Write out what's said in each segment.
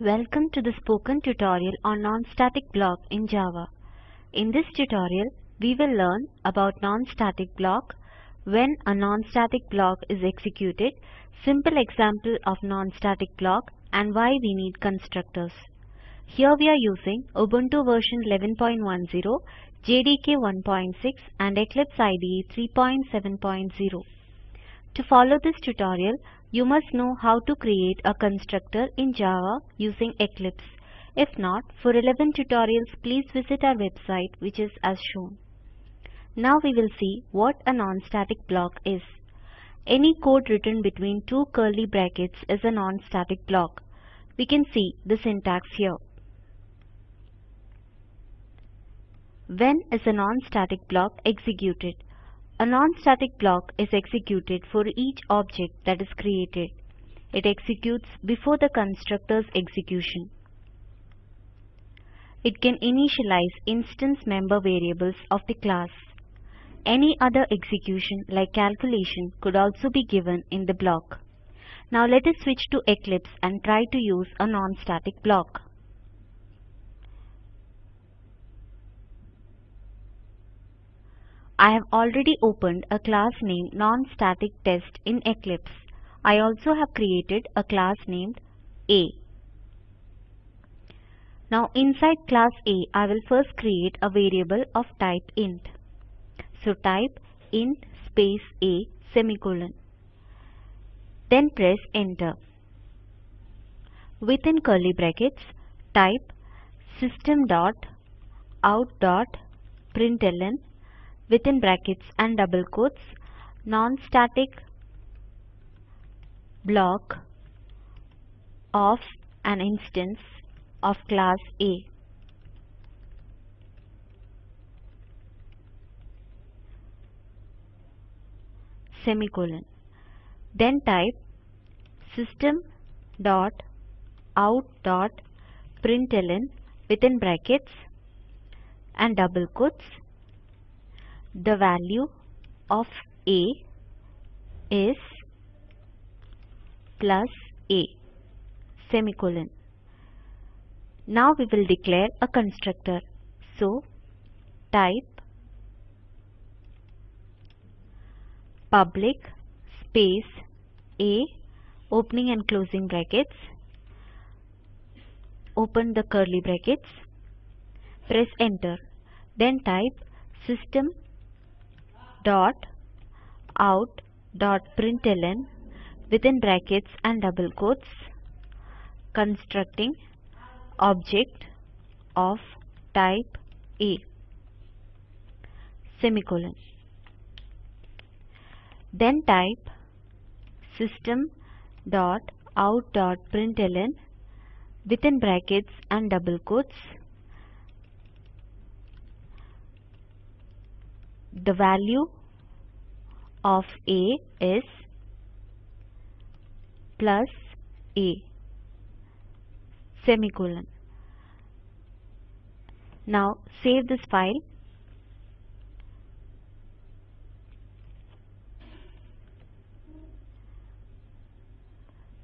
Welcome to the spoken tutorial on non-static block in Java. In this tutorial, we will learn about non-static block, when a non-static block is executed, simple example of non-static block and why we need constructors. Here we are using Ubuntu version 11.10, JDK 1.6 and Eclipse IDE 3.7.0. To follow this tutorial, you must know how to create a constructor in Java using Eclipse. If not, for relevant tutorials, please visit our website which is as shown. Now we will see what a non-static block is. Any code written between two curly brackets is a non-static block. We can see the syntax here. When is a non-static block executed? A non-static block is executed for each object that is created. It executes before the constructor's execution. It can initialize instance member variables of the class. Any other execution like calculation could also be given in the block. Now let us switch to Eclipse and try to use a non-static block. I have already opened a class named non-static-test in Eclipse. I also have created a class named A. Now inside class A, I will first create a variable of type int. So type int space A semicolon. Then press enter. Within curly brackets, type system dot out dot println within brackets and double quotes non-static block of an instance of class A. semicolon. Then type system dot out dot println within brackets and double quotes the value of a is plus a semicolon. Now we will declare a constructor. So type public space a opening and closing brackets open the curly brackets press enter then type system dot out dot println within brackets and double quotes constructing object of type A semicolon. Then type system dot out dot println within brackets and double quotes. The value of A is plus A semicolon. Now save this file.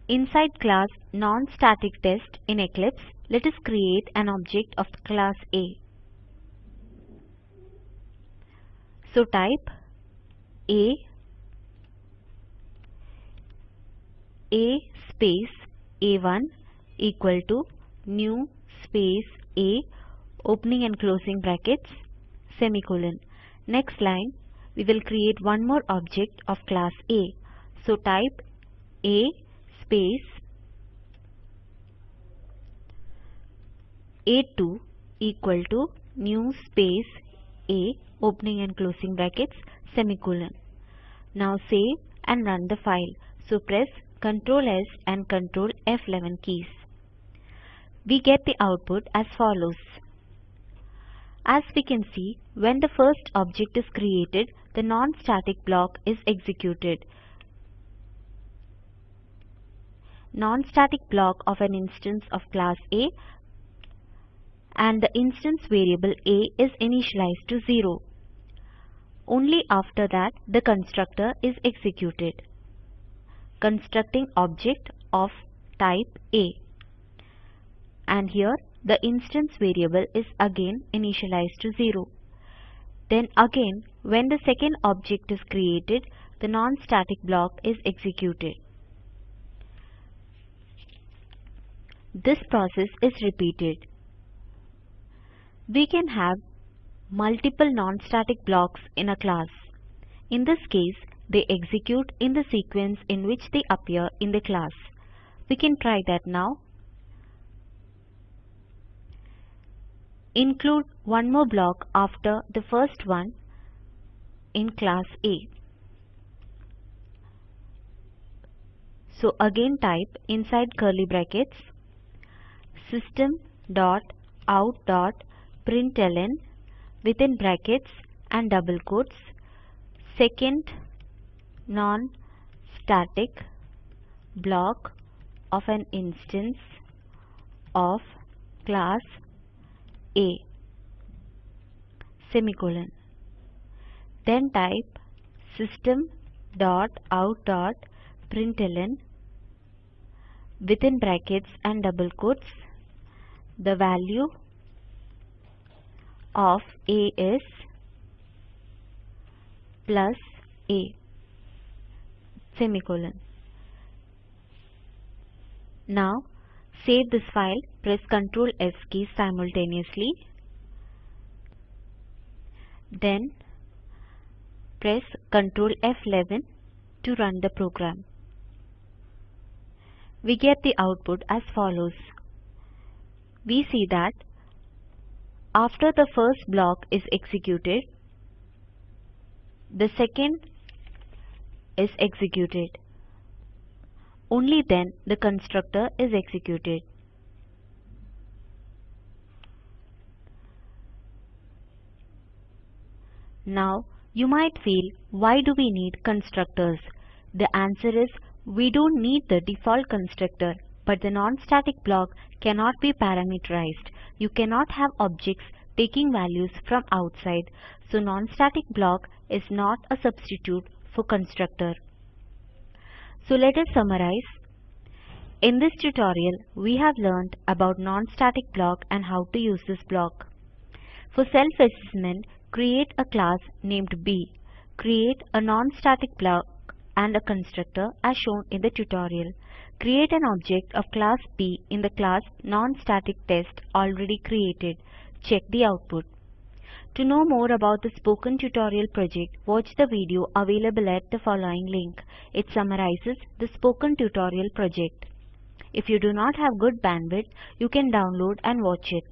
Inside class non-static test in Eclipse, let us create an object of class A. So type A A space A1 equal to new space A opening and closing brackets semicolon. Next line we will create one more object of class A. So type A space A2 equal to new space A opening and closing brackets semicolon. Now save and run the file. So press Ctrl S and Ctrl F11 keys. We get the output as follows. As we can see, when the first object is created, the non-static block is executed. Non-static block of an instance of class A and the instance variable A is initialized to 0. Only after that the constructor is executed. Constructing object of type A. and here the instance variable is again initialized to 0. Then again when the second object is created the non-static block is executed. This process is repeated. We can have multiple non-static blocks in a class. In this case, they execute in the sequence in which they appear in the class. We can try that now. Include one more block after the first one in class A. So again type inside curly brackets system dot out dot println within brackets and double quotes second non-static block of an instance of class A semicolon. Then type system dot out dot println within brackets and double quotes the value of A is plus A semicolon. Now save this file, press Ctrl S key simultaneously. Then press Ctrl F11 to run the program. We get the output as follows we see that after the first block is executed, the second is executed. Only then the constructor is executed. Now, you might feel, why do we need constructors? The answer is, we don't need the default constructor but the non-static block cannot be parameterized. You cannot have objects taking values from outside, so non-static block is not a substitute for constructor. So let us summarize. In this tutorial, we have learned about non-static block and how to use this block. For self-assessment, create a class named B. Create a non-static block and a constructor as shown in the tutorial. Create an object of class B in the class non-static-test already created. Check the output. To know more about the Spoken Tutorial project, watch the video available at the following link. It summarizes the Spoken Tutorial project. If you do not have good bandwidth, you can download and watch it.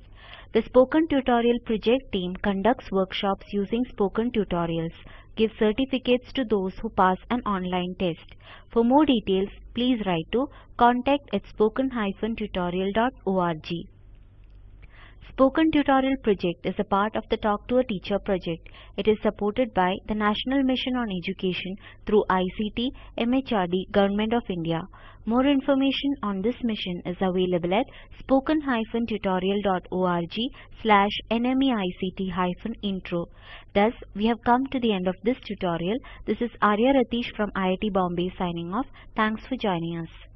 The Spoken Tutorial project team conducts workshops using Spoken Tutorials give certificates to those who pass an online test. For more details, please write to contact at spoken-tutorial.org. Spoken Tutorial project is a part of the Talk to a Teacher project. It is supported by the National Mission on Education through ICT, MHRD, Government of India. More information on this mission is available at spoken-tutorial.org slash nmeict-intro. Thus, we have come to the end of this tutorial. This is Arya Ratish from IIT Bombay signing off. Thanks for joining us.